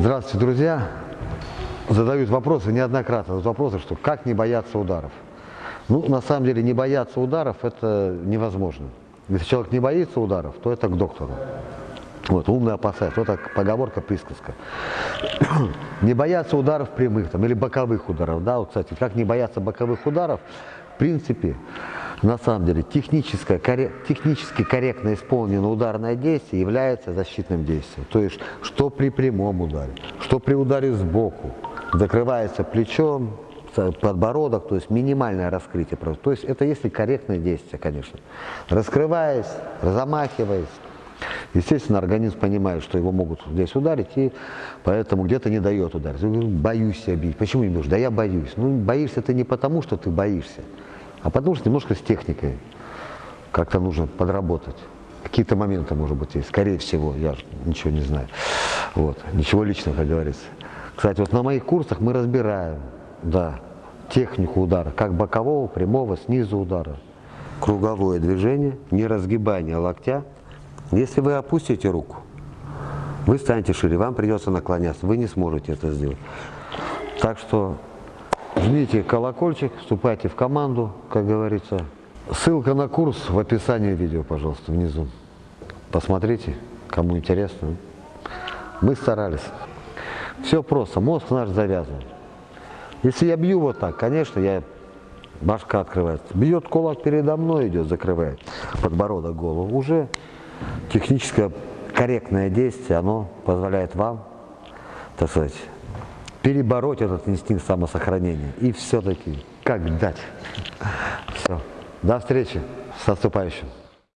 Здравствуйте, друзья. Задают вопросы неоднократно. Задают вопросы, что как не бояться ударов. Ну, на самом деле, не бояться ударов – это невозможно. Если человек не боится ударов, то это к доктору. Вот, умный опасается. Вот так поговорка, присказка. не бояться ударов прямых там, или боковых ударов. Да, вот, кстати, как не бояться боковых ударов, в принципе, на самом деле, техническое, коррек, технически корректно исполненное ударное действие является защитным действием. То есть, что при прямом ударе, что при ударе сбоку, закрывается плечом, подбородок, то есть минимальное раскрытие. То есть это если корректное действие, конечно. Раскрываясь, замахиваясь, естественно, организм понимает, что его могут здесь ударить, и поэтому где-то не дает ударить. Боюсь себя бить. Почему не можешь? Да я боюсь. Ну, боишься ты не потому, что ты боишься, а потому что немножко с техникой как-то нужно подработать. Какие-то моменты, может быть, есть. Скорее всего, я ничего не знаю. Вот. Ничего личного, как говорится. Кстати, вот на моих курсах мы разбираем, да, технику удара, как бокового, прямого, снизу удара. Круговое движение, не разгибание локтя. Если вы опустите руку, вы станете шире, вам придется наклоняться, вы не сможете это сделать. Так что Жмите колокольчик, вступайте в команду, как говорится. Ссылка на курс в описании видео, пожалуйста, внизу. Посмотрите, кому интересно. Мы старались. Все просто, мозг наш завязан. Если я бью вот так, конечно, я башка открывается. Бьет кулак передо мной, идет, закрывает подбородок, голову. Уже техническое корректное действие, оно позволяет вам, так сказать, перебороть этот инстинкт самосохранения и все-таки как дать. Все. До встречи. С наступающим.